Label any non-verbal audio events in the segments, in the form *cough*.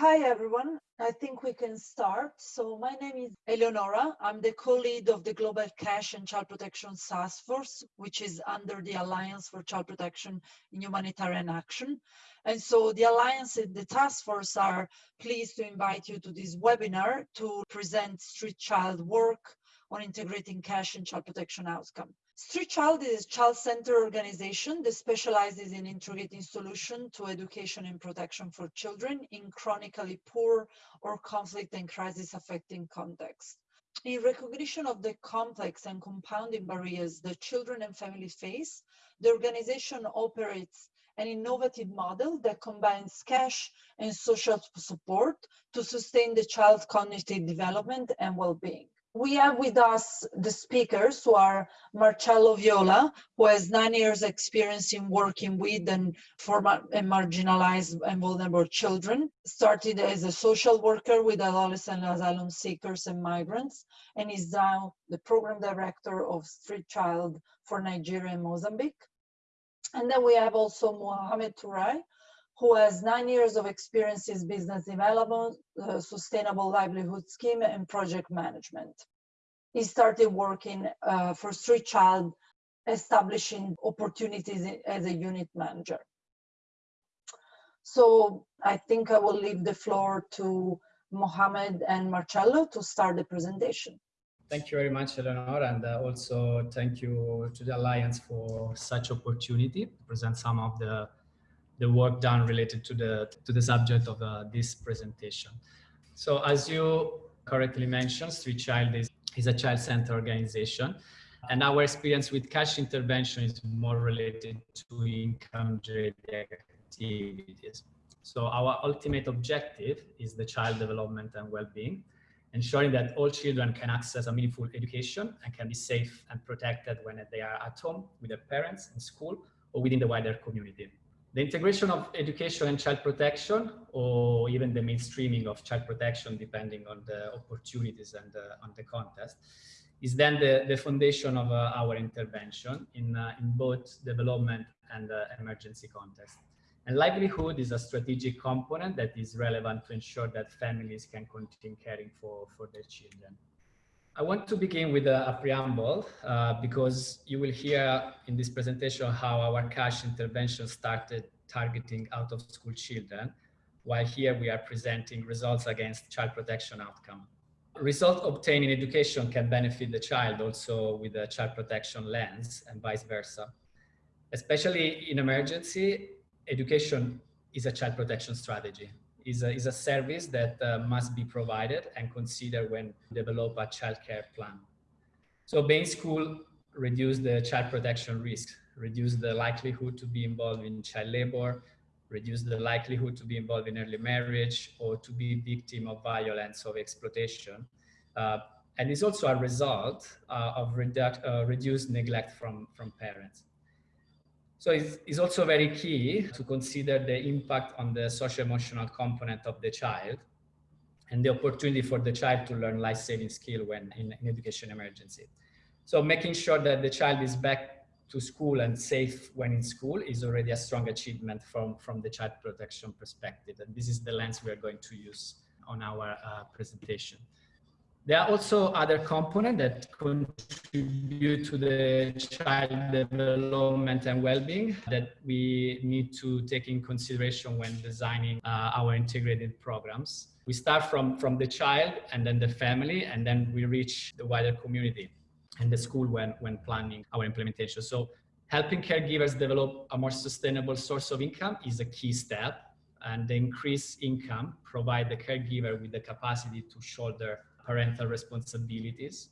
Hi, everyone. I think we can start. So my name is Eleonora. I'm the co-lead of the Global Cash and Child Protection Task Force, which is under the Alliance for Child Protection in Humanitarian Action. And so the Alliance and the task force are pleased to invite you to this webinar to present Street Child work on integrating cash and child protection outcome. Street Child is a child-centered organization that specializes in integrating solutions to education and protection for children in chronically poor or conflict and crisis affecting contexts. In recognition of the complex and compounding barriers that children and families face, the organization operates an innovative model that combines cash and social support to sustain the child's cognitive development and well-being we have with us the speakers who are Marcello Viola, who has nine years experience in working with and for and marginalized and vulnerable children. Started as a social worker with adolescent asylum seekers and migrants, and is now the program director of Street Child for Nigeria and Mozambique. And then we have also Mohamed Touray, who has nine years of experience in business development, uh, sustainable livelihood scheme, and project management. He started working uh, for Street Child, establishing opportunities as a unit manager. So I think I will leave the floor to Mohamed and Marcello to start the presentation. Thank you very much, Eleanor, and uh, also thank you to the Alliance for such opportunity to present some of the the work done related to the to the subject of uh, this presentation. So as you correctly mentioned, Street Child is, is a child-centered organization. And our experience with cash intervention is more related to income-generated activities. So our ultimate objective is the child development and well-being, ensuring that all children can access a meaningful education and can be safe and protected when they are at home with their parents in school or within the wider community. The integration of education and child protection, or even the mainstreaming of child protection, depending on the opportunities and on the context, is then the, the foundation of uh, our intervention in, uh, in both development and uh, emergency context. And livelihood is a strategic component that is relevant to ensure that families can continue caring for, for their children. I want to begin with a, a preamble uh, because you will hear in this presentation how our cash intervention started targeting out of school children, while here we are presenting results against child protection outcome. Results obtained in education can benefit the child also with a child protection lens and vice versa. Especially in emergency, education is a child protection strategy is a, is a service that uh, must be provided and considered when develop a childcare plan. So being school reduce the child protection risk, reduce the likelihood to be involved in child labor, reduce the likelihood to be involved in early marriage or to be victim of violence or exploitation. Uh, and it's also a result uh, of uh, reduced neglect from, from parents. So it's, it's also very key to consider the impact on the social emotional component of the child and the opportunity for the child to learn life-saving skill when in, in education emergency. So making sure that the child is back to school and safe when in school is already a strong achievement from, from the child protection perspective. And this is the lens we are going to use on our uh, presentation. There are also other components that contribute to the child development and well-being that we need to take in consideration when designing uh, our integrated programs. We start from, from the child and then the family, and then we reach the wider community and the school when, when planning our implementation. So helping caregivers develop a more sustainable source of income is a key step and the increased income provide the caregiver with the capacity to shoulder parental responsibilities.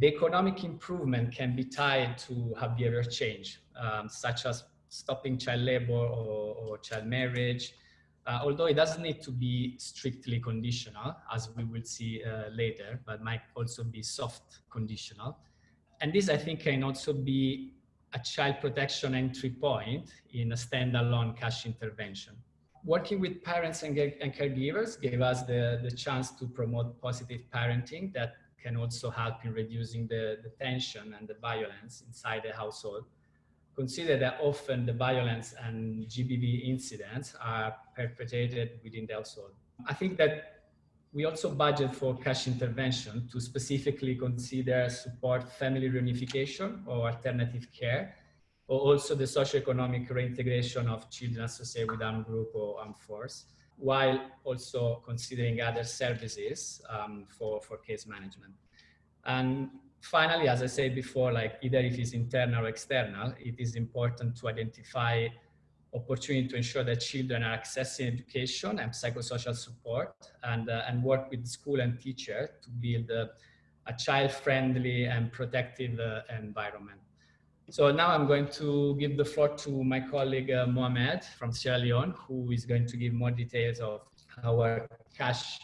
The economic improvement can be tied to behavior change, um, such as stopping child labor or, or child marriage, uh, although it doesn't need to be strictly conditional, as we will see uh, later, but might also be soft conditional. And this, I think, can also be a child protection entry point in a standalone cash intervention working with parents and, and caregivers gave us the, the chance to promote positive parenting that can also help in reducing the, the tension and the violence inside the household, consider that often the violence and GBV incidents are perpetrated within the household. I think that we also budget for cash intervention to specifically consider support family reunification or alternative care, also the socioeconomic reintegration of children associated with armed group or armed force, while also considering other services um, for, for case management. And finally, as I said before, like either if it's internal or external, it is important to identify opportunity to ensure that children are accessing education and psychosocial support and, uh, and work with school and teacher to build a, a child-friendly and protective uh, environment. So now I'm going to give the floor to my colleague uh, Mohamed from Sierra Leone, who is going to give more details of our cash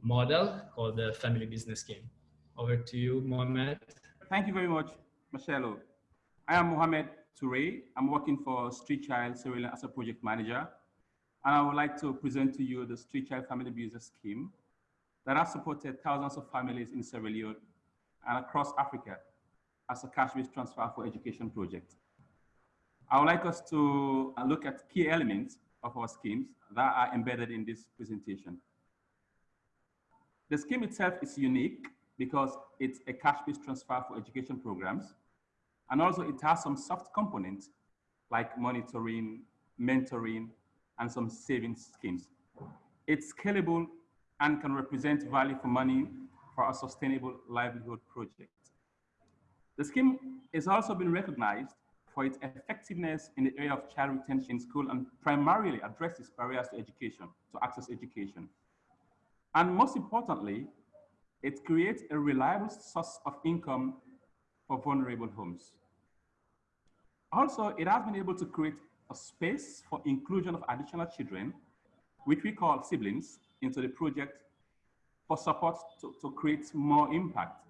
model called the Family Business Scheme. Over to you, Mohamed. Thank you very much, Marcelo. I am Mohamed Toure. I'm working for Street Child Sierra Leone as a project manager. And I would like to present to you the Street Child Family Business Scheme that has supported thousands of families in Sierra Leone and across Africa as a cash-based transfer for education project. I would like us to uh, look at key elements of our schemes that are embedded in this presentation. The scheme itself is unique because it's a cash-based transfer for education programs. And also it has some soft components like monitoring, mentoring, and some savings schemes. It's scalable and can represent value for money for a sustainable livelihood project. The scheme has also been recognized for its effectiveness in the area of child retention in school and primarily addresses barriers to education, to access education. And most importantly, it creates a reliable source of income for vulnerable homes. Also, it has been able to create a space for inclusion of additional children, which we call siblings, into the project for support to, to create more impact.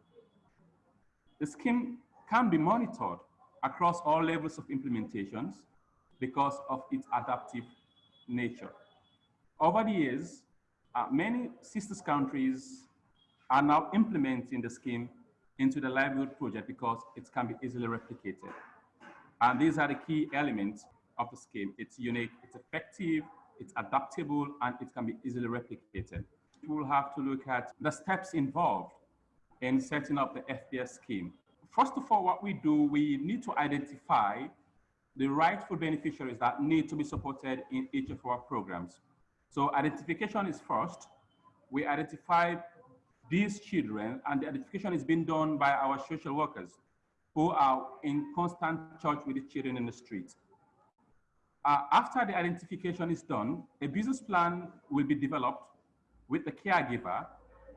The scheme can be monitored across all levels of implementations because of its adaptive nature. Over the years, uh, many sisters countries are now implementing the scheme into the livelihood project because it can be easily replicated. And these are the key elements of the scheme. It's unique, it's effective, it's adaptable, and it can be easily replicated. We will have to look at the steps involved in setting up the FBS scheme. First of all, what we do, we need to identify the rightful beneficiaries that need to be supported in each of our programs. So identification is first. We identify these children and the identification is being done by our social workers who are in constant touch with the children in the street. Uh, after the identification is done, a business plan will be developed with the caregiver.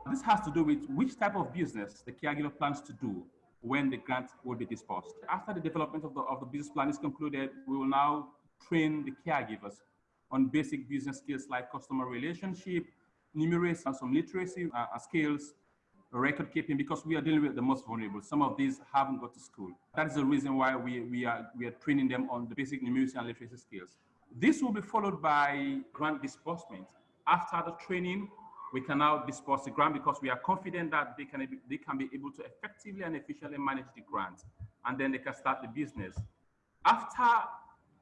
This has to do with which type of business the caregiver plans to do when the grant will be disbursed. After the development of the, of the business plan is concluded, we will now train the caregivers on basic business skills like customer relationship, numeracy, and some literacy uh, skills, record keeping because we are dealing with the most vulnerable. Some of these haven't got to school. That is the reason why we, we, are, we are training them on the basic numeracy and literacy skills. This will be followed by grant disbursement. After the training, we can now disperse the grant because we are confident that they can, they can be able to effectively and efficiently manage the grant and then they can start the business. After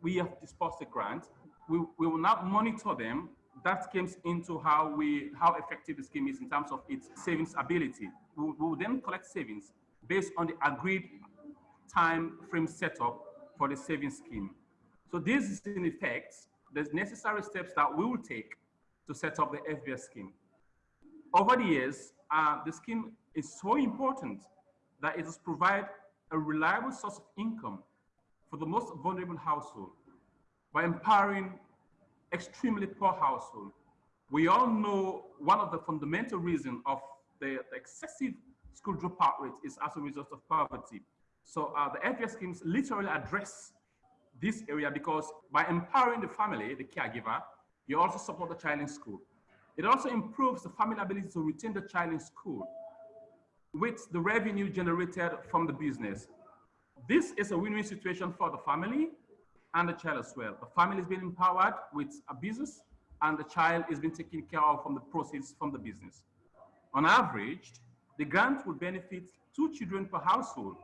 we have dispersed the grant, we, we will now monitor them that comes into how we how effective the scheme is in terms of its savings ability. We will then collect savings based on the agreed time frame setup for the savings scheme. So this is in effect the necessary steps that we will take to set up the FBS scheme. Over the years, uh, the scheme is so important that it has provide a reliable source of income for the most vulnerable household by empowering extremely poor household. We all know one of the fundamental reasons of the, the, excessive school dropout rate is as a result of poverty. So uh, the FBS schemes literally address this area because by empowering the family, the caregiver, you also support the child in school. It also improves the family ability to retain the child in school with the revenue generated from the business. This is a win-win situation for the family and the child as well. The family is being empowered with a business and the child is being taken care of from the proceeds from the business. On average, the grant will benefit two children per household.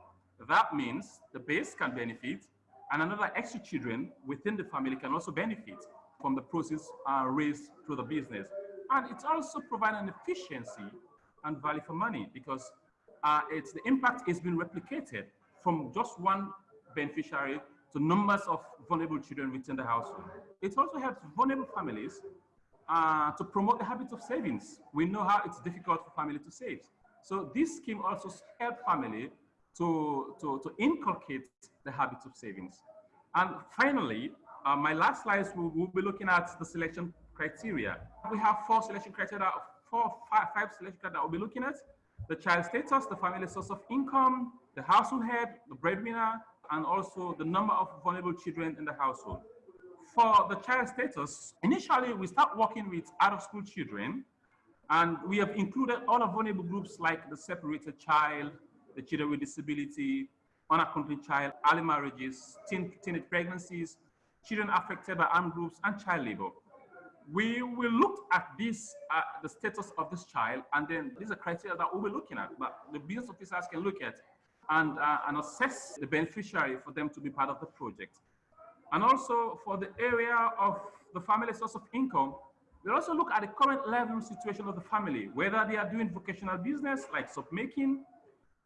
That means the base can benefit And another extra children within the family can also benefit from the proceeds uh, raised through the business. And it's also providing efficiency and value for money because uh, it's the impact is being replicated from just one beneficiary to numbers of vulnerable children within the household. It also helps vulnerable families uh, to promote the habit of savings. We know how it's difficult for family to save. So this scheme also helps family to, to, to inculcate the habit of savings. And finally, uh, my last slides, we'll, we'll, be looking at the selection criteria. We have four selection criteria, four, five, five selection criteria that we'll be looking at. The child status, the family source of income, the household head, the breadwinner, and also the number of vulnerable children in the household. For the child status, initially we start working with out-of-school children, and we have included all vulnerable groups like the separated child, the children with disability, unaccompanied child, early marriages, teen, teenage pregnancies, children affected by armed groups, and child labor. We will look at this, uh, the status of this child, and then these are criteria that we'll be looking at, but the business officers can look at and, uh, and assess the beneficiary for them to be part of the project. And also for the area of the family source of income, we'll also look at the current level situation of the family, whether they are doing vocational business like soap making,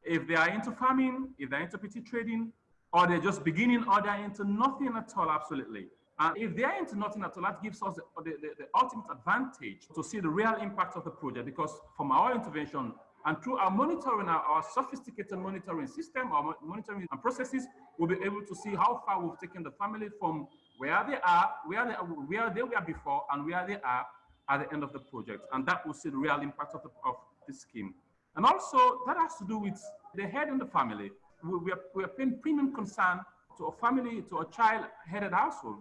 if they are into farming, if they're into petty trading, or they're just beginning, or they're into nothing at all, absolutely. And if they are into nothing at all, that gives us the, the, the, ultimate advantage to see the real impact of the project because from our intervention, and through our monitoring, our, our sophisticated monitoring system, our monitoring and processes, we'll be able to see how far we've taken the family from where they are, where they, where they were before, and where they are at the end of the project. And that will see the real impact of, the, of scheme. And also, that has to do with the head in the family. We, we, are, we are paying premium concern to a family, to a child-headed household.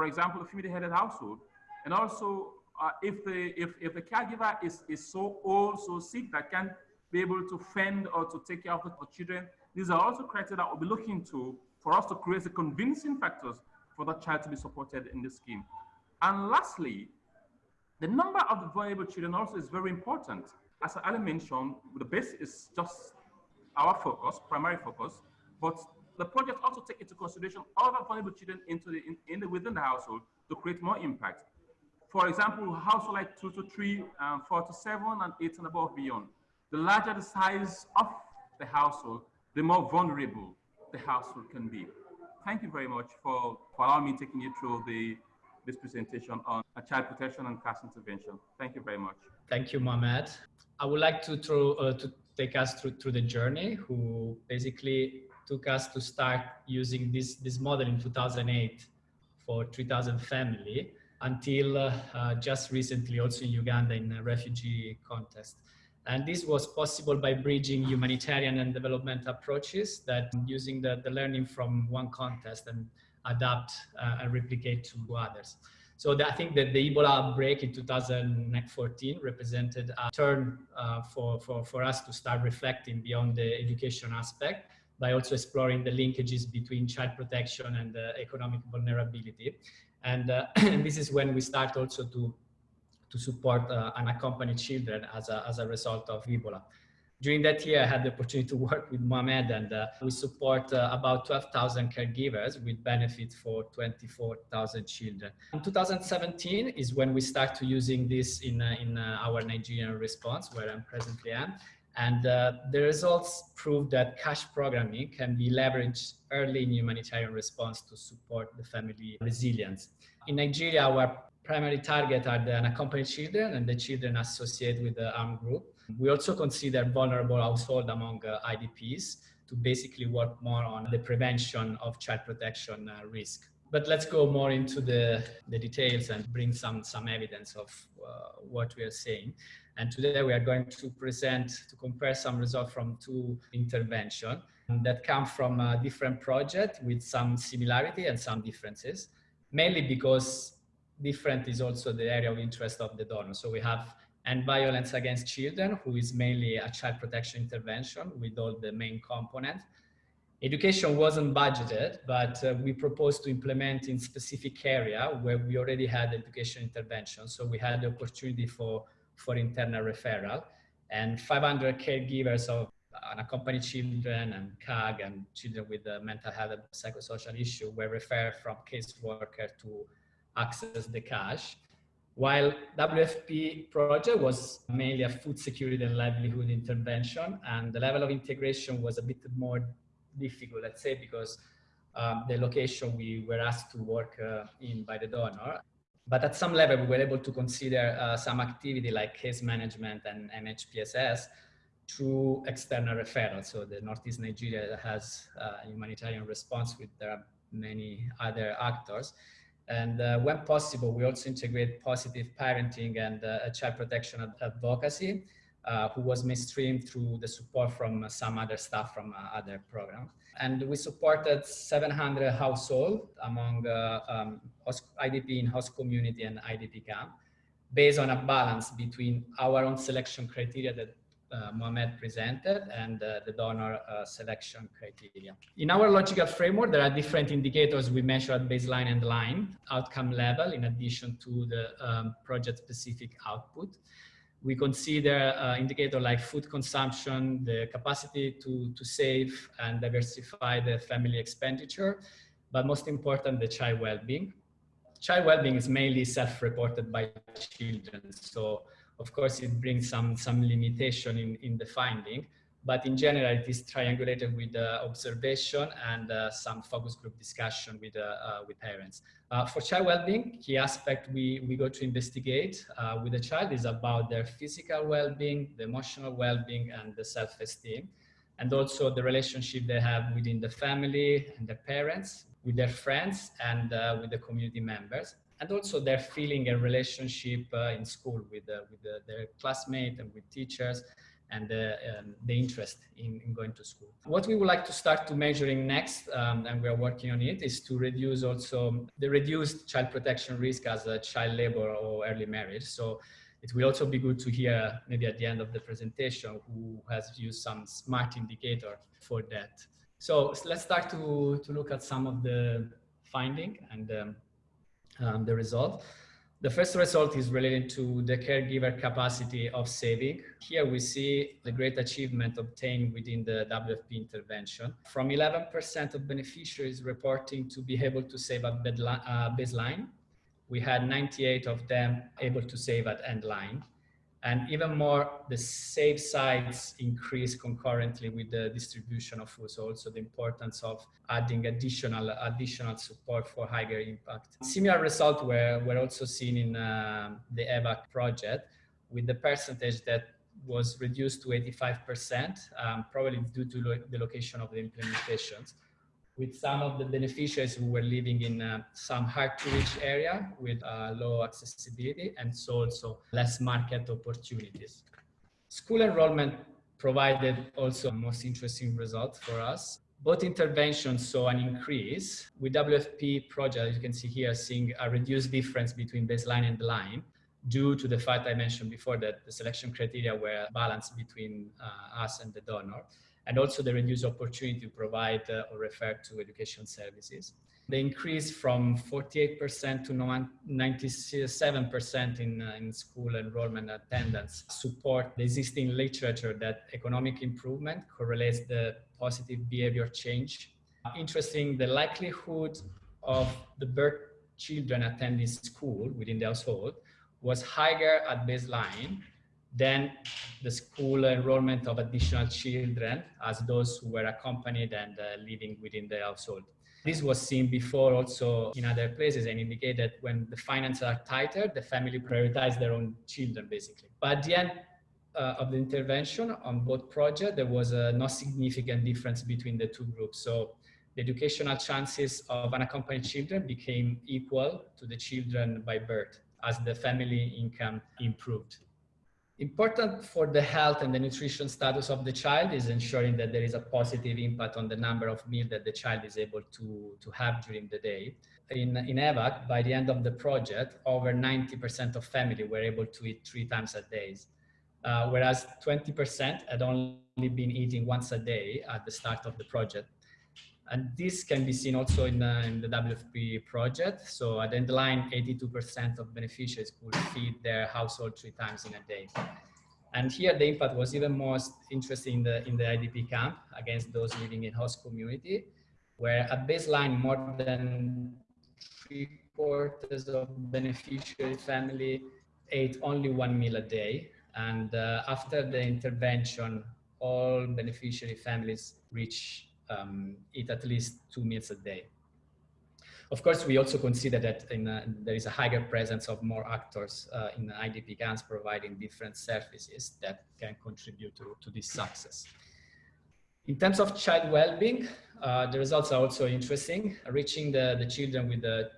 For example, a family-headed household. And also uh, if the if, if the caregiver is, is so old, so sick that can't be able to fend or to take care of the children, these are also criteria that we'll be looking to for us to create the convincing factors for that child to be supported in this scheme. And lastly, the number of the vulnerable children also is very important. As I mentioned, the base is just our focus, primary focus, but the project also take into consideration other vulnerable children into the, in, in the, within the household to create more impact for example, household like two to three, um, four to seven, and eight and above beyond. The larger the size of the household, the more vulnerable the household can be. Thank you very much for, for allowing me taking you through the this presentation on child protection and cash intervention. Thank you very much. Thank you, Mohamed. I would like to, throw, uh, to take us through, through the journey who basically took us to start using this, this model in 2008 for 3000 family until uh, uh, just recently also in Uganda in a refugee contest. And this was possible by bridging humanitarian and development approaches that using the, the learning from one contest and adapt uh, and replicate to others. So the, I think that the Ebola outbreak in 2014 represented a turn uh, for, for, for us to start reflecting beyond the education aspect by also exploring the linkages between child protection and uh, economic vulnerability. And, uh, *clears throat* and this is when we start also to, to support uh, unaccompanied children as a, as a result of Ebola. During that year, I had the opportunity to *laughs* work with Mohamed and uh, we support uh, about 12,000 caregivers with benefit for 24,000 children. In 2017 is when we start to using this in, uh, in our Nigerian response, where I'm presently am. And uh, the results prove that cash programming can be leveraged early in humanitarian response to support the family resilience. In Nigeria, our primary target are the unaccompanied children and the children associated with the armed group. We also consider vulnerable households among uh, IDPs to basically work more on the prevention of child protection uh, risk. But let's go more into the, the details and bring some, some evidence of uh, what we are saying. And today we are going to present, to compare some results from two interventions that come from a different project with some similarity and some differences, mainly because different is also the area of interest of the donor. So we have end violence against children, who is mainly a child protection intervention with all the main components. Education wasn't budgeted, but uh, we proposed to implement in specific area where we already had education intervention. So we had the opportunity for for internal referral and 500 caregivers of unaccompanied children and CAG and children with mental health and psychosocial issue were referred from caseworker to access the cash. While WFP project was mainly a food security and livelihood intervention, and the level of integration was a bit more difficult, let's say, because um, the location we were asked to work uh, in by the donor. But at some level, we were able to consider uh, some activity like case management and MHPSS through external referral. So the Northeast Nigeria has a humanitarian response with there are many other actors. And uh, when possible, we also integrate positive parenting and uh, child protection advocacy, uh, who was mainstreamed through the support from some other staff from uh, other programs. And we supported 700 households among uh, um, IDP in host community and IDP camp, based on a balance between our own selection criteria that uh, Mohamed presented and uh, the donor uh, selection criteria. In our logical framework, there are different indicators we measure at baseline and line outcome level in addition to the um, project specific output. We consider uh, indicator like food consumption, the capacity to, to save and diversify the family expenditure, but most important, the child well-being. Child well-being is mainly self-reported by children. So of course, it brings some, some limitation in, in the finding, but in general, it is triangulated with uh, observation and uh, some focus group discussion with, uh, uh with parents. Uh, for child well-being, key aspect we, we go to investigate uh, with the child is about their physical well-being, the emotional well-being, and the self-esteem, and also the relationship they have within the family and their parents, with their friends, and with the community members and also their feeling and relationship uh, in school with, uh, with the, their classmates and with teachers and um, the interest in, in, going to school. What we would like to start to measuring next, um, and we are working on it, is to reduce also the reduced child protection risk as a child labor or early marriage. So it will also be good to hear maybe at the end of the presentation who has used some smart indicator for that. So let's start to, to look at some of the finding and um, um, the result. The first result is related to the caregiver capacity of saving. Here we see the great achievement obtained within the WFP intervention. From 11% of beneficiaries reporting to be able to save at uh, baseline, we had 98 of them able to save at end line. And even more, the save sites increase concurrently with the distribution of food. So also the importance of adding additional additional support for higher impact. Similar results were, were also seen in uh, the EVAC project with the percentage that was reduced to 85%, um, probably due to lo the location of the implementations with some of the beneficiaries who were living in uh, some hard to reach area with uh, low accessibility and so also less market opportunities. School enrollment provided also most interesting result for us. Both interventions saw an increase with WFP project, you can see here, seeing a reduced difference between baseline and line due to the fact I mentioned before that the selection criteria were balanced between uh, us and the donor and also the reduced opportunity to provide uh, or refer to education services. The increase from 48% to 97% in, uh, in school enrollment attendance support the existing literature that economic improvement correlates the positive behavior change. Interesting, the likelihood of the birth children attending school within the household was higher at baseline then the school enrollment of additional children as those who were accompanied and uh, living within the household. This was seen before also in other places and indicated that when the finances are tighter, the family prioritize their own children basically. But at the end uh, of the intervention on both projects, there was uh, no significant difference between the two groups. So the educational chances of unaccompanied children became equal to the children by birth as the family income improved. Important for the health and the nutrition status of the child is ensuring that there is a positive impact on the number of meals that the child is able to, to have during the day. In, in EVAC, by the end of the project, over 90% of family were able to eat three times a day, uh, whereas 20% had only been eating once a day at the start of the project. And this can be seen also in, uh, in the WFP project. So at the end line, 82% of beneficiaries could feed their household three times in a day. And here the impact was even most interesting in the, in the IDP camp against those living in host community, where at baseline more than three quarters of beneficiary family ate only one meal a day. And uh, after the intervention, all beneficiary families reach um, eat at least two meals a day. Of course, we also consider that uh, there is a higher presence of more actors uh, in IDP camps providing different services that can contribute to, to this success. In terms of child well-being, uh, the results are also interesting. Reaching the, the children with the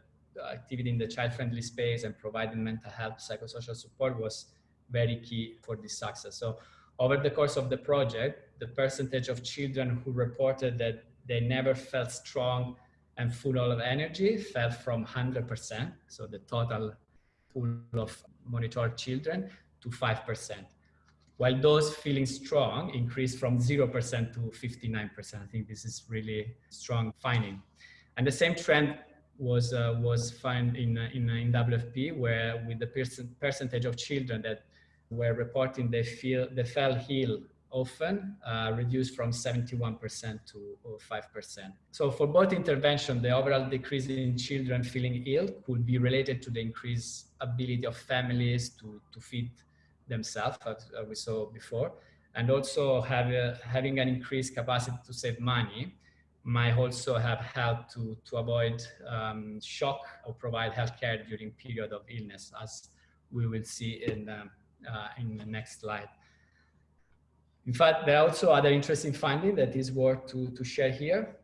activity in the child-friendly space and providing mental health psychosocial support was very key for this success. So over the course of the project, the percentage of children who reported that they never felt strong and full of energy fell from 100%, so the total pool of monitored children, to 5%. While those feeling strong increased from 0% to 59%. I think this is really strong finding. And the same trend was uh, was found in, uh, in, uh, in WFP, where with the percent, percentage of children that were reporting they feel they fell ill often uh, reduced from 71% to 5%. So for both intervention, the overall decrease in children feeling ill could be related to the increased ability of families to, to feed themselves, as we saw before, and also have a, having an increased capacity to save money might also have helped to, to avoid um, shock or provide healthcare during period of illness, as we will see in, um, uh, in the next slide. In fact, there are also other interesting findings that is worth to, to share here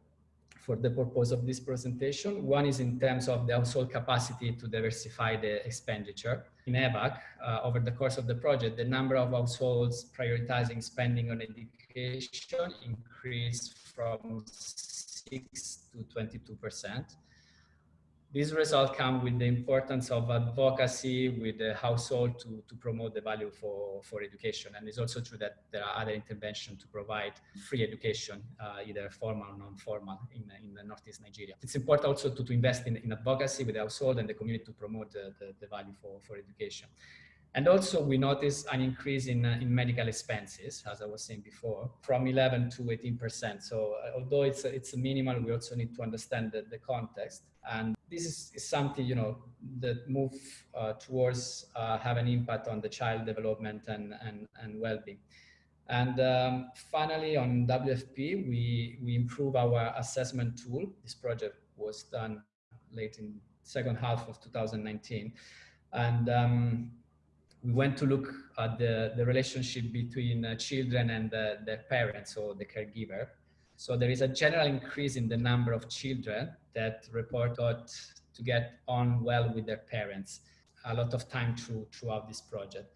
for the purpose of this presentation. One is in terms of the household capacity to diversify the expenditure. In EVAC, uh, over the course of the project, the number of households prioritizing spending on education increased from 6 to 22 percent these results come with the importance of advocacy with the household to, to promote the value for, for education. And it's also true that there are other interventions to provide free education, uh, either formal or non-formal in, in the Northeast Nigeria. It's important also to, to invest in, in advocacy with the household and the community to promote the, the, the value for, for education. And also we notice an increase in, uh, in medical expenses, as I was saying before, from 11 to 18%. So uh, although it's, it's minimal, we also need to understand the, the context. And this is, is something, you know, that move uh, towards uh, have an impact on the child development and, and, and well-being. And um, finally, on WFP, we, we improve our assessment tool. This project was done late in second half of 2019. And um, we went to look at the, the relationship between uh, children and uh, their parents or the caregiver. So there is a general increase in the number of children that report out to get on well with their parents a lot of time through, throughout this project.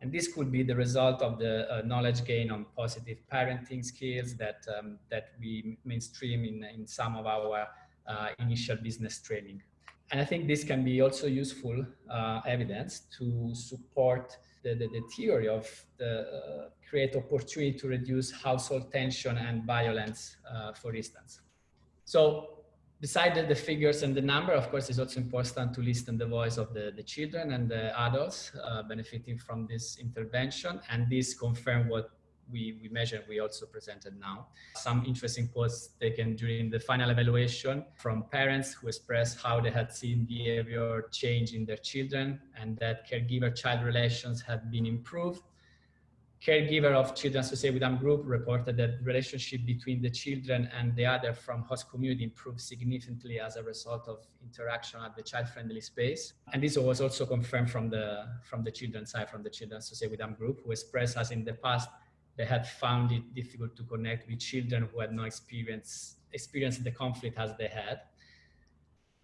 And this could be the result of the uh, knowledge gain on positive parenting skills that, um, that we mainstream in, in some of our uh, initial business training. And I think this can be also useful uh, evidence to support the, the, the theory of the uh, create opportunity to reduce household tension and violence, uh, for instance. So besides the figures and the number, of course, it's also important to listen the voice of the, the children and the adults uh, benefiting from this intervention. And this confirm what we, we measured, we also presented now. Some interesting quotes taken during the final evaluation from parents who expressed how they had seen behavior change in their children and that caregiver-child relations had been improved. Caregiver of children associated with ARM group reported that relationship between the children and the other from host community improved significantly as a result of interaction at the child-friendly space. And this was also confirmed from the, from the children's side, from the children associated with ARM group, who expressed as in the past they had found it difficult to connect with children who had no experience experienced the conflict as they had.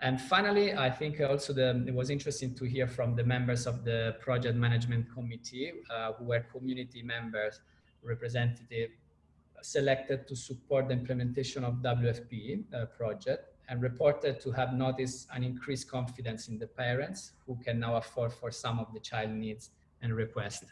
And finally, I think also the, it was interesting to hear from the members of the project management committee, uh, who were community members, representative, selected to support the implementation of WFP uh, project and reported to have noticed an increased confidence in the parents who can now afford for some of the child needs and requests.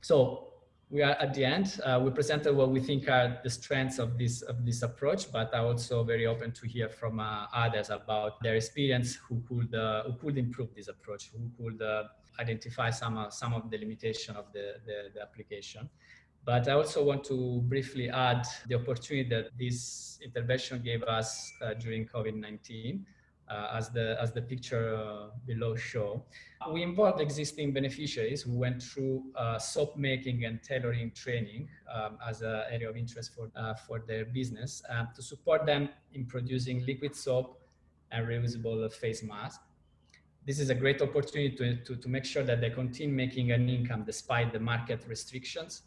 So we are at the end. Uh, we presented what we think are the strengths of this of this approach, but I'm also very open to hear from uh, others about their experience who could uh, who could improve this approach, who could uh, identify some, uh, some of the limitation of the, the, the application. But I also want to briefly add the opportunity that this intervention gave us uh, during COVID-19 uh, as the as the picture uh, below show. We involved existing beneficiaries who went through uh, soap making and tailoring training um, as an area of interest for for their business to support them in producing liquid soap and reusable face masks this is a great opportunity to, to, to, make sure that they continue making an income despite the market restrictions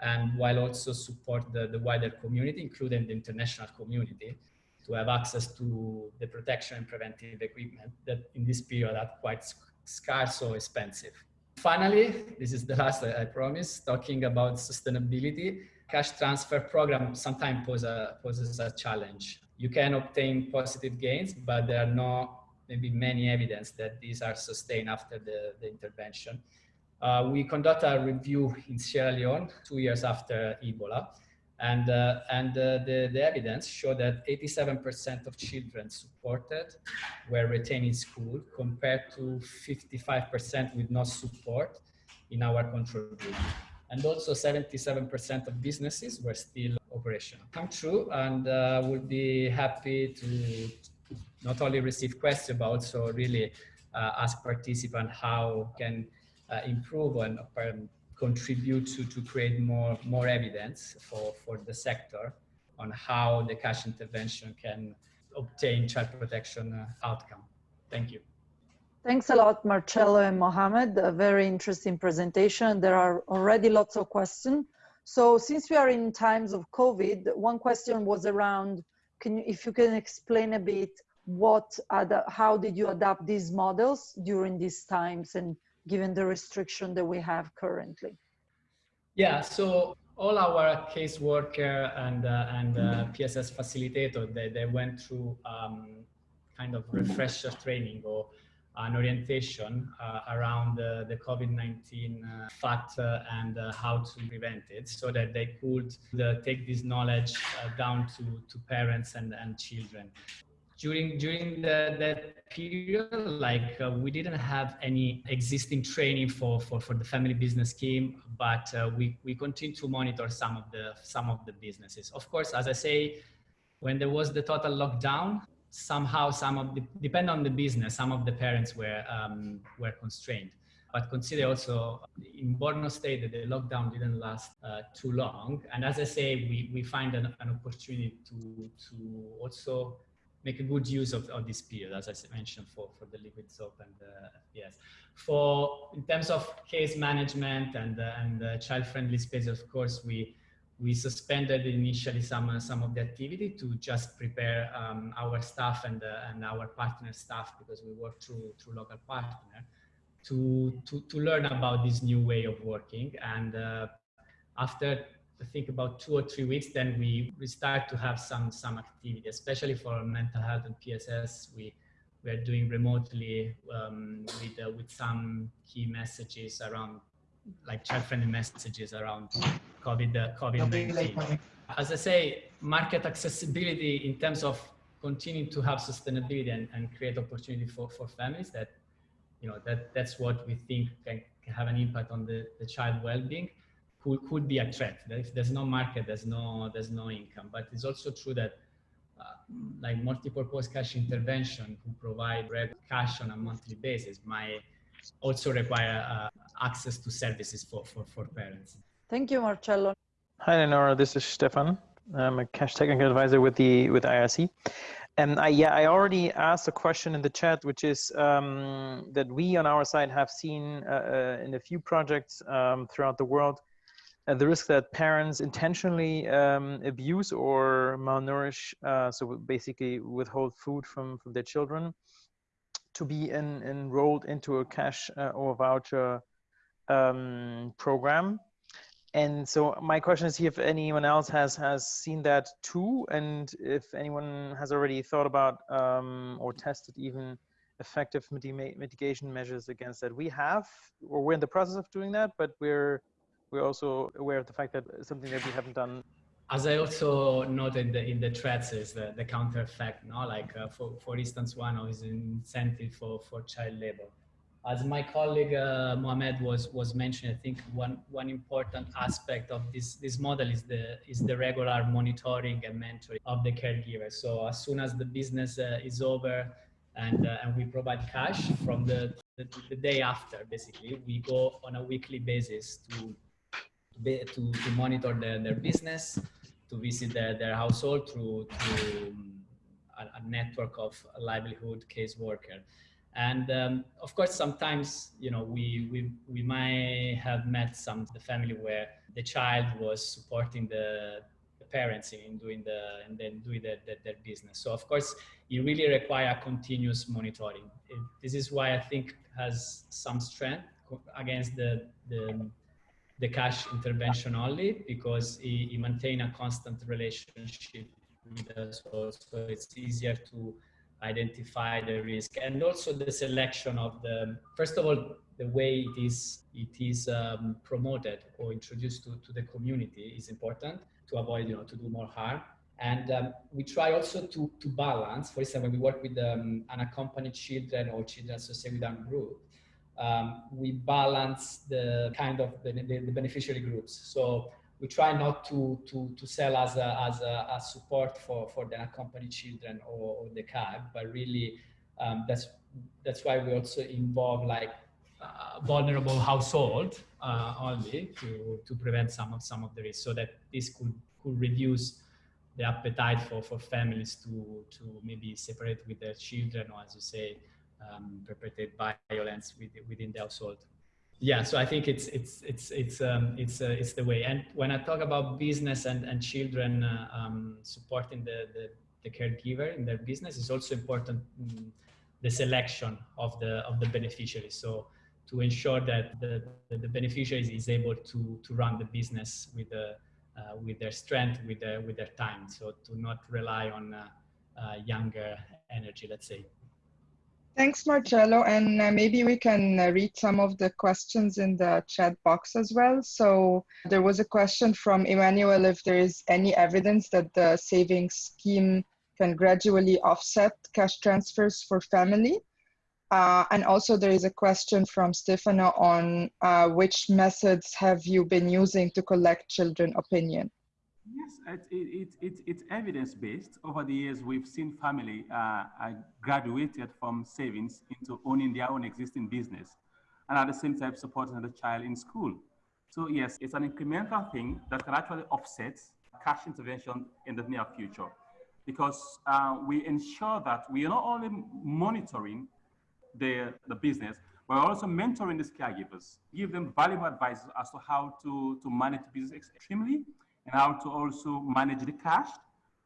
and while also support the, the wider community, including the international community, to have access to the protection and preventive equipment that in this period are quite scarce or expensive. Finally, this is the last I promise, talking about sustainability. Cash transfer program sometimes a, poses a challenge. You can obtain positive gains, but there are no maybe many evidence that these are sustained after the, the intervention. Uh, we conduct a review in Sierra Leone two years after Ebola. And, uh, and uh, the, the evidence showed that 87% of children supported were retained in school compared to 55% with no support in our control group. And also 77% of businesses were still operational. Come true and uh, we'll be happy to not only receive questions, but also really uh, ask participants how can uh, improve um, contribute to, to create more, more evidence for, for the sector on how the cash intervention can obtain child protection uh, outcome. Thank you. Thanks a lot, Marcello and Mohamed. A very interesting presentation. There are already lots of questions. So since we are in times of COVID, one question was around, can you, if you can explain a bit what, how did you adapt these models during these times and given the restriction that we have currently? Yeah, so all our caseworker and uh, and uh, PSS facilitator, they, they went through um, kind of refresher training or an orientation uh, around the COVID-19 uh, fact uh, and uh, how to prevent it so that they could take this knowledge down to, to parents and, and children during during the, that period like uh, we didn't have any existing training for for, for the family business scheme but uh, we we continue to monitor some of the some of the businesses of course as i say when there was the total lockdown somehow some of the depend on the business some of the parents were um, were constrained but consider also in Borno State that the lockdown didn't last uh, too long. And as I say, we, we find an, an opportunity to, to also make a good use of, of this period, as I mentioned, for, for the liquid soap and the FPS. For, in terms of case management and, uh, and uh, child-friendly space, of course, we, we suspended initially some, uh, some of the activity to just prepare um, our staff and, uh, and our partner staff, because we work through, through local partner, to, to, to learn about this new way of working. And uh, after I think about two or three weeks, then we, we start to have some, some activity, especially for mental health and PSS. We, we are doing remotely um, with, uh, with some key messages around, like child-friendly messages around COVID, uh, COVID-19. As I say, market accessibility in terms of continuing to have sustainability and, and create opportunity for, for families that, you know, that, that's what we think can, can have an impact on the, the child well-being could, could be a threat. If there's no market, there's no, there's no income. But it's also true that uh, like multi-purpose cash intervention who provide red cash on a monthly basis might also require uh, access to services for, for, for parents. Thank you, Marcello. Hi, Lenora. This is Stefan. I'm a cash technical advisor with the with IRC. And I, yeah, I already asked a question in the chat, which is um, that we on our side have seen uh, uh in a few projects um, throughout the world the risk that parents intentionally um, abuse or malnourish, uh, so basically withhold food from, from their children, to be in, enrolled into a cash uh, or voucher um, program. And so my question is if anyone else has, has seen that too, and if anyone has already thought about um, or tested even effective mitigation measures against that. We have, or we're in the process of doing that, but we're we're also aware of the fact that something that we haven't done. As I also noted in the threats is the, the counter effect, no? like uh, for, for instance, one is an incentive for, for child labor. as my colleague uh, Mohamed was was mentioning, I think one one important aspect of this this model is the is the regular monitoring and mentoring of the caregiver. So as soon as the business uh, is over, and uh, and we provide cash from the, the, the day after, basically, we go on a weekly basis to to, to monitor their, their business, to visit their, their household through through um, a, a network of livelihood caseworker. And um, of course sometimes you know we, we we might have met some the family where the child was supporting the, the parents in doing the and then doing the, the, their business. So of course you really require continuous monitoring. It, this is why i think has some strength against the the, the cash intervention only because he, he maintain a constant relationship with us so it's easier to identify the risk. And also the selection of the first of all the way it is it is um, promoted or introduced to, to the community is important to avoid you know to do more harm. And um, we try also to to balance for example we work with um, unaccompanied children or children associated with armed group um, we balance the kind of the, the, beneficiary groups. So we try not to to to sell as a as a, a support for for the unaccompanied children or, or the CAG, but really um, that's that's why we also involve like uh, vulnerable household uh, only to to prevent some of some of the risk, so that this could could reduce the appetite for for families to to maybe separate with their children or as you say um, perpetrate violence within the household yeah so i think it's it's it's it's um, it's uh, it's the way. And when i talk about business and and children uh, um, supporting the, the, the caregiver in their business is also important um, the selection of the of the beneficiaries. So to ensure that the the, the is able to to run the business with the uh, with their strength with their with their time. So to not rely on uh, uh, younger energy let's say Thanks, Marcello. And uh, maybe we can uh, read some of the questions in the chat box as well. So there was a question from Emmanuel if there is any evidence that the savings scheme can gradually offset cash transfers for family. Uh, and also there is a question from Stefano on uh, which methods have you been using to collect children opinion? Yes, it, it, it, it's evidence-based. Over the years, we've seen family uh, graduated from savings into owning their own existing business and at the same time supporting the child in school. So yes, it's an incremental thing that can actually offset cash intervention in the near future because uh, we ensure that we are not only monitoring the, the business, but also mentoring these caregivers, give them valuable advice as to how to, to manage business extremely and how to also manage the cash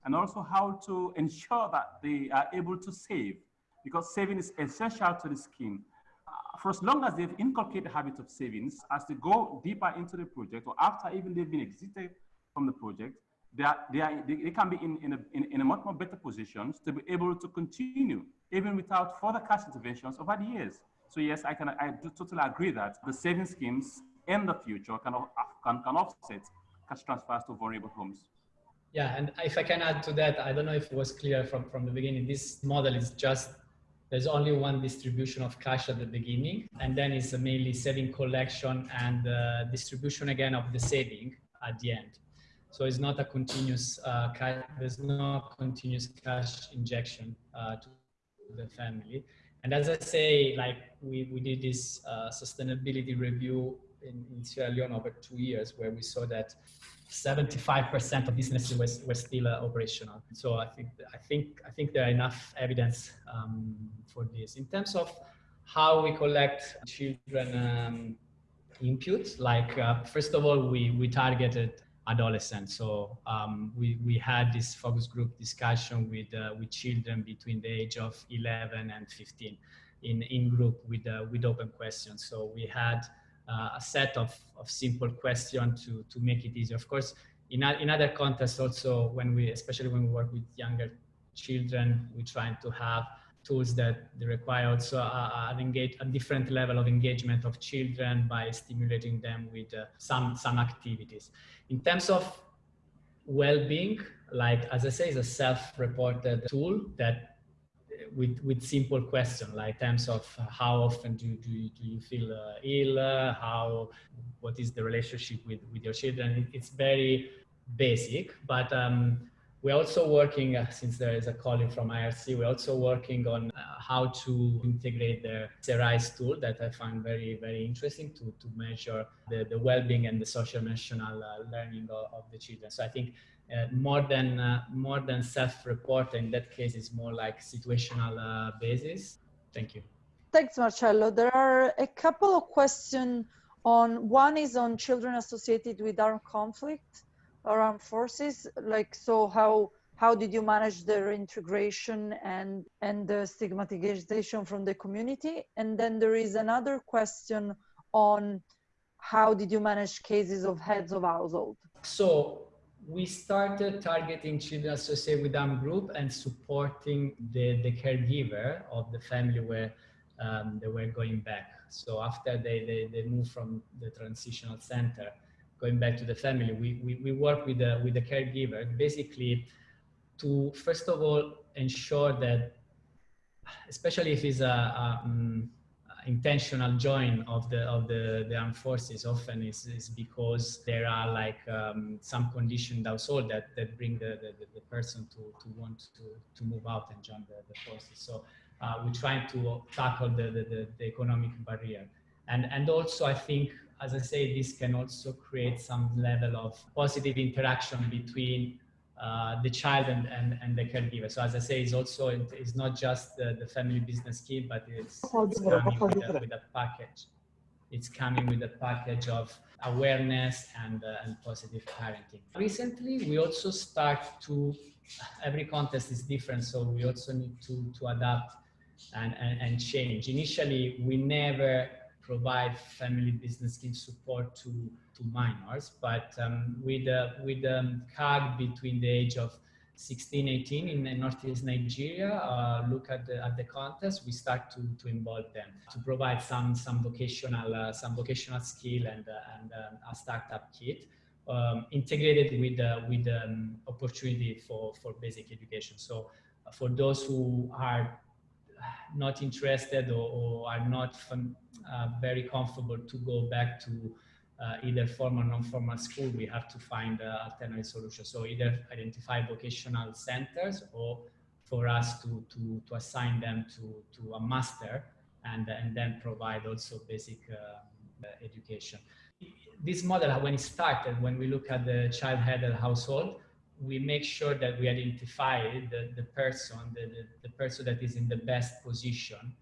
and also how to ensure that they are able to save because saving is essential to the scheme. Uh, for as long as they've inculcated the habit of savings, as they go deeper into the project or after even they've been exited from the project, they, are, they, are, they, can be in, in, a, in, in a much more better positions to be able to continue even without further cash interventions over the years. So yes, I can I do totally agree that the saving schemes in the future can, can, can offset cash transfers to vulnerable homes. Yeah, and if I can add to that, I don't know if it was clear from, from the beginning, this model is just, there's only one distribution of cash at the beginning, and then it's mainly saving collection and uh, distribution again of the saving at the end. So it's not a continuous, uh, cash, there's no continuous cash injection uh, to the family. And as I say, like we, we did this uh, sustainability review in, in Sierra Leone over two years where we saw that 75% of businesses were still uh, operational. So I think, I think, I think there are enough evidence um, for this. In terms of how we collect children um, input, like uh, first of all, we, we targeted adolescents. So um, we, we had this focus group discussion with, uh, with children between the age of 11 and 15 in, in group with, uh, with open questions. So we had uh, a set of, of simple questions to, to make it easier. Of course, in, in other contexts also, when we, especially when we work with younger children, we're trying to have tools that require also a, engage, a different level of engagement of children by stimulating them with uh, some, some activities. In terms of well-being, like as I say, is a self-reported tool that with with simple questions like terms of how often do, do, you, do you feel uh, ill? Uh, how what is the relationship with with your children? It's very basic but um, we're also working uh, since there is a colleague from irc we're also working on uh, how to integrate the CRISE tool that i find very very interesting to to measure the, the well-being and the social emotional uh, learning of, of the children. So i think uh, more than uh, more than self-report. In that case, it's more like situational uh, basis. Thank you. Thanks, Marcello. There are a couple of questions on. One is on children associated with armed conflict or armed forces. Like, so how how did you manage their integration and and the stigmatization from the community? And then there is another question on how did you manage cases of heads of household? So we started targeting children associated with armed group and supporting the, the caregiver of the family where um, they were going back. So after they, they, they moved from the transitional center, going back to the family, we, we, we work with the, with the caregiver basically to, first of all, ensure that, especially if it's a, a um, intentional join of the of the, the armed forces often is, is because there are like um, some conditioned household that, that bring the, the, the, person to, to want to, to move out and join the, the forces. So uh, we're trying to tackle the, the, the, economic barrier. And, and also I think, as I say, this can also create some level of positive interaction between uh, the child and, and, and the caregiver. So as I say, it's also, it's not just the, the family business scheme, but it's, it's coming with a, with a, package. It's coming with a package of awareness and, uh, and positive parenting. Recently, we also start to, every contest is different, so we also need to, to adapt and, and, and change. Initially, we never provide family business scheme support to, to minors, but um, with, uh, with um, CAG between the age of 16, 18 in Northeast Nigeria, uh, look at the, at the contest, we start to, to involve them to provide some, some vocational, uh, some vocational skill and, uh, and um, a startup kit. Um, integrated with uh, with um, opportunity for for basic education. So uh, for those who are not interested or, or are not uh, very comfortable to go back to either formal or non-formal school, we have to find uh, alternative solutions. So either identify vocational centers or for us to, to, to assign them to, to a master and, and then provide also basic uh, education. This model, when it started, when we look at the child-headed household, we make sure that we identify the, the person, the, the, the, person that is in the best position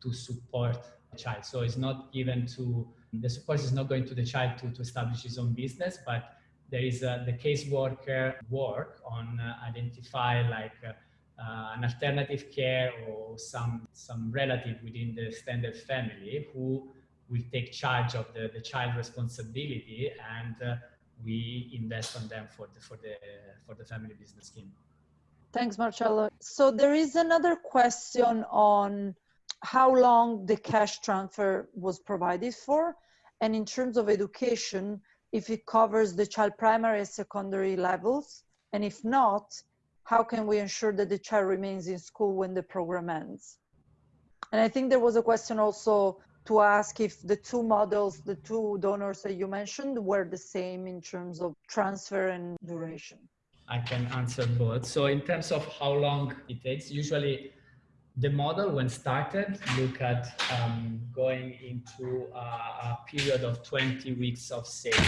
to support the child. So it's not given to, the support is not going to the child to, to establish his own business, but there is uh, the caseworker work on uh, identify like uh, uh, an alternative care or some, some relative within the extended family who will take charge of the, the child responsibility and uh, we invest on them for the for the for the family business scheme. Thanks, Marcello. So there is another question on how long the cash transfer was provided for, and in terms of education, if it covers the child primary and secondary levels, and if not, how can we ensure that the child remains in school when the program ends? And I think there was a question also to ask if the two models, the two donors that you mentioned, were the same in terms of transfer and duration. I can answer both. So in terms of how long it takes, usually the model when started look at um, going into a, a, period of 20 weeks of saving.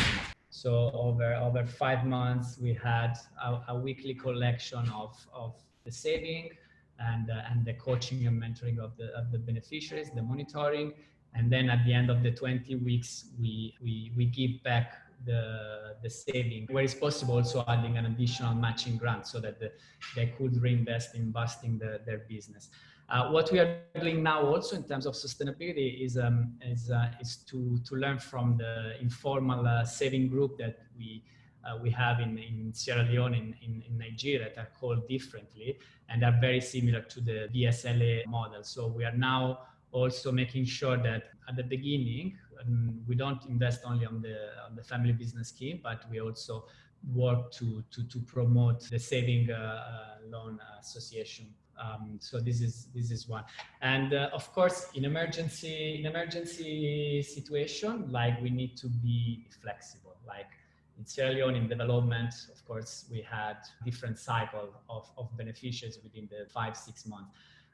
So over, over five months, we had a, a weekly collection of, of the saving and, uh, and the coaching and mentoring of the, of the beneficiaries, the monitoring, and then at the end of the 20 weeks we we, we give back the the saving. Where it's possible also adding an additional matching grant so that the, they could reinvest in boosting the, their business uh, what we are doing now also in terms of sustainability is um, is uh, is to to learn from the informal uh, saving group that we uh, we have in, in Sierra Leone, in, in, in, Nigeria, that are called differently and are very similar to the VSLA model. So we are now also making sure that at the beginning um, we don't invest only on the on the family business scheme but we also work to to, to promote the saving uh, uh, loan association Um, so this is this is one, and uh, of course, in emergency in emergency situation, like we need to be flexible. Like in Sierra Leone, in development, of course, we had different cycle of, of beneficiaries within the five six months.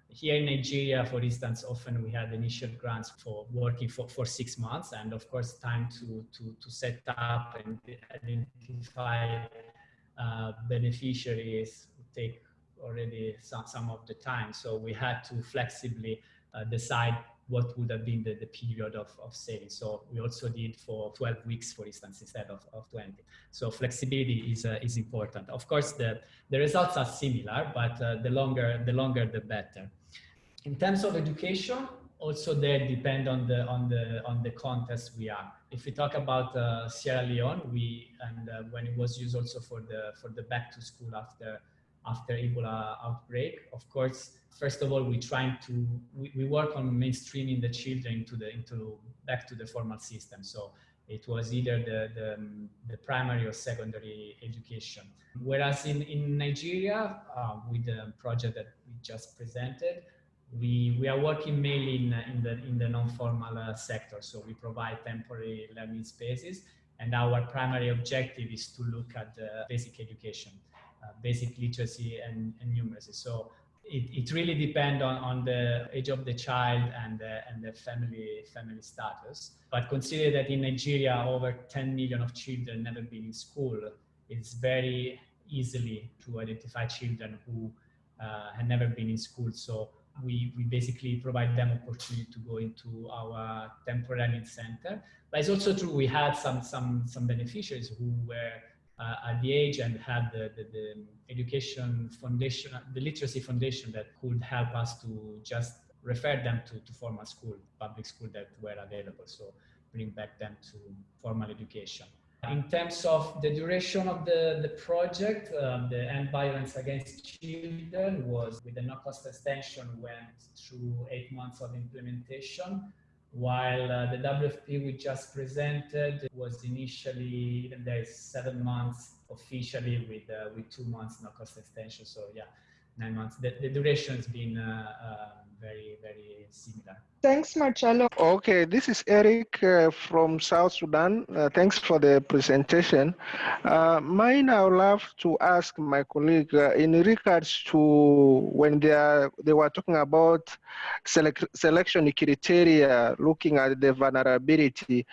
Here in Nigeria, for instance, often we had initial grants for working for, for six months, and of course, time to to to set up and identify uh, beneficiaries take already some, some of the time. So we had to flexibly uh, decide what would have been the, the period of, of saving. So we also did for 12 weeks, for instance, instead of, of 20. So flexibility is, uh, is important. Of course, the, the results are similar, but uh, the longer, the longer, the better. In terms of education, also there depend on the on the on the context we are. If we talk about uh, Sierra Leone, we and uh, when it was used also for the for the back to school after after Ebola outbreak. Of course, first of all, we trying to we, we work on mainstreaming the children into the into back to the formal system. So it was either the, the, the primary or secondary education. Whereas in, in Nigeria, uh, with the project that we just presented, we, we are working mainly in, in the, in the non-formal uh, sector. So we provide temporary learning spaces and our primary objective is to look at the basic education. Uh, basic literacy and, and numeracy. So it, it really depends on, on the age of the child and, uh, and the family, family status. But consider that in Nigeria, over 10 million of children never been in school. It's very easily to identify children who uh, had never been in school. So we, we basically provide them opportunity to go into our temporary center. But it's also true we had some, some, some beneficiaries who were uh, at the age and had the, the, the, education foundation, the literacy foundation that could help us to just refer them to, to formal school, public school that were available. So bring back them to formal education. In terms of the duration of the, the project, um, the End Violence Against Children was with the no-cost extension went through eight months of implementation while uh, the WFP we just presented was initially, even there is seven months officially with, uh, with two months no cost extension. So yeah, nine months. The, the duration has been uh, uh very, very similar. Thanks, Marcello. Okay, this is Eric uh, from South Sudan. Uh, thanks for the presentation. Uh, mine, I would love to ask my colleague uh, in regards to when they, are, they were talking about select, selection criteria, looking at the vulnerability.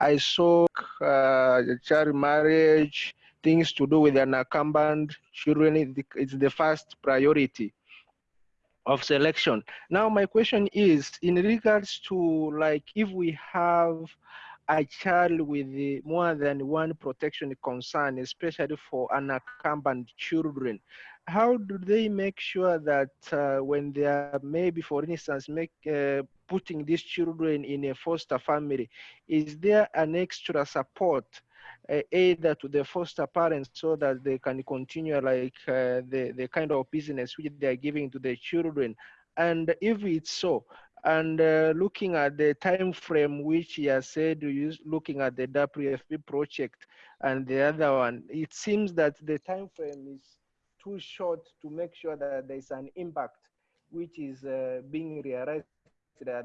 I saw uh, child marriage, things to do with unaccompanied children is the first priority of selection. Now, my question is in regards to like if we have a child with more than one protection concern, especially for unaccompanied children, how do they make sure that uh, when they are maybe, for instance, make uh, putting these children in a foster family, is there an extra support either to the foster parents so that they can continue like uh, the, the kind of business which they are giving to the children. And if it's so, and uh, looking at the time frame which he has said, looking at the WFP project and the other one, it seems that the time frame is too short to make sure that there's an impact which is uh, being realized at the end of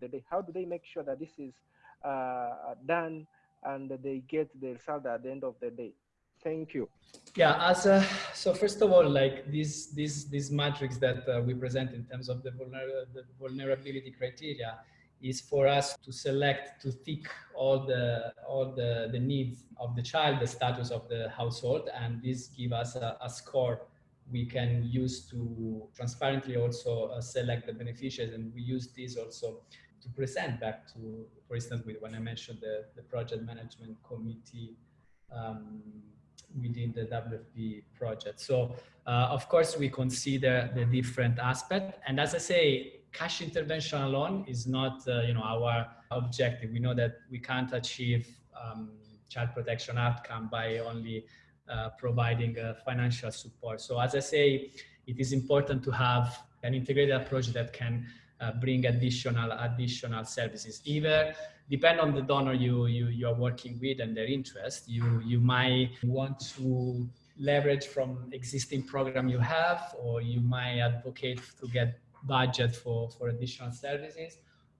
the day. How do they make sure that this is uh, done and they get the result at the end of the day. Thank you. Yeah, as a, so first of all, like this this this matrix that uh, we present in terms of the, vulner the vulnerability criteria is for us to select to tick all the all the the needs of the child, the status of the household, and this give us a, a score we can use to transparently also uh, select the beneficiaries, and we use this also to present back to, for instance, with, when I mentioned the, the project management committee um, within the WFP project. So uh, of course we consider the different aspect. And as I say, cash intervention alone is not, uh, you know, our objective. We know that we can't achieve um, child protection outcome by only uh, providing uh, financial support. So as I say, it is important to have an integrated approach that can uh, bring additional additional services. Either depend on the donor you, you you are working with and their interest. You you might want to leverage from existing program you have, or you might advocate to get budget for, for additional services.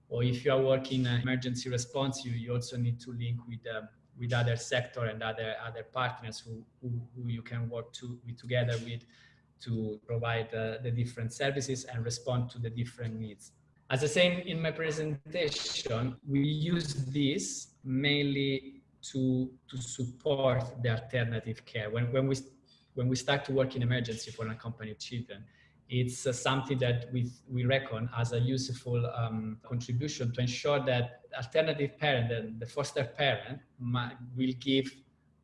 Or if you are working in emergency response, you, you also need to link with uh, with other sector and other other partners who, who, who you can work to together with to provide the different services and respond to the different needs. As I say in my presentation, we use this mainly to, to support the alternative care. When, when, we, when we start to work in emergency for unaccompanied children, it's uh, something that we, we reckon as a useful um, contribution to ensure that alternative parent and the foster parent will give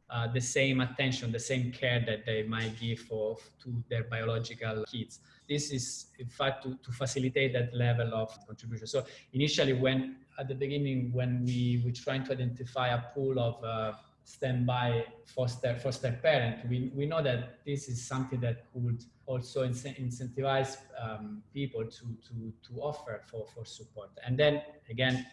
uh, the same attention, the same care that they might give for, to their biological kids. This is, in fact, to, to facilitate that level of contribution. So initially, when at the beginning, when we were trying to identify a pool of uh, standby foster foster parent, we, we know that this is something that could also incentivize um, people to, to, to offer for, for support. And then again,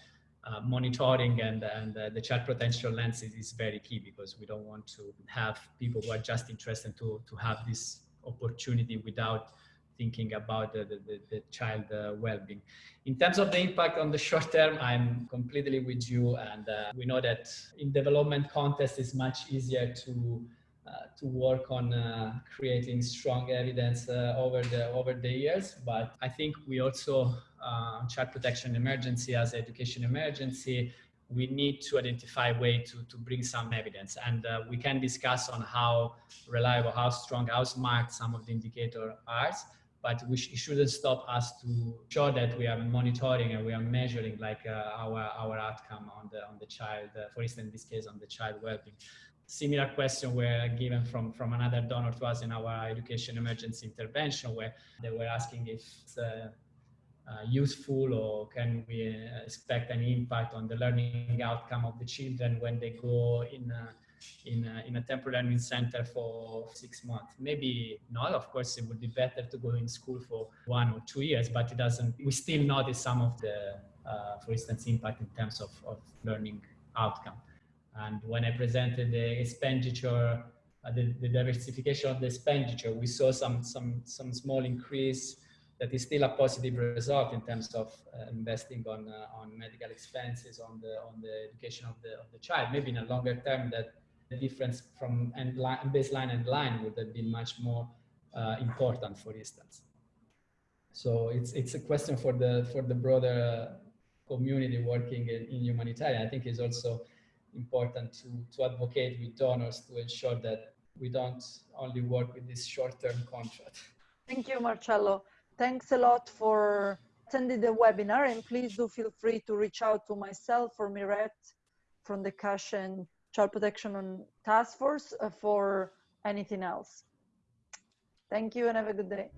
uh, monitoring and, and uh, the child potential lens is, is, very key because we don't want to have people who are just interested to, to have this opportunity without thinking about the, the, the child uh, well-being. In terms of the impact on the short term, I'm completely with you. And uh, we know that in development context, it's much easier to uh, to work on uh, creating strong evidence over the over the years. But I think we also child protection emergency as education emergency. We need to identify a way to, to bring some evidence and uh, we can discuss on how reliable, how strong, how smart some of the indicator are but we sh it shouldn't stop us to show that we are monitoring and we are measuring like uh, our our outcome on the on the child uh, for instance in this case on the child well-being similar question were given from, from another donor to us in our education emergency intervention where they were asking if uh, uh, useful or can we uh, expect any impact on the learning outcome of the children when they go in in a, in a temporary learning center for six months? Maybe not. Of course it would be better to go in school for one or two years but it doesn't we still notice some of the uh, for instance impact in terms of, of learning outcome. And when I presented the expenditure, uh, the, the, diversification of the expenditure, we saw some, some, some small increase that is still a positive result in terms of uh, investing on, uh, on medical expenses, on the, on the education of the, of the child. Maybe in a longer term that the difference from end line, baseline and line would have been much more uh, important, for instance. So it's, it's a question for the, for the broader community working in, in humanitarian. I think is also important to, to advocate with donors to ensure that we don't only work with this short-term contract. Thank you, Marcello. Thanks a lot for attending the webinar and please do feel free to reach out to myself or Miret from the Cash and Child Protection Task Force uh, for anything else. Thank you and have a good day.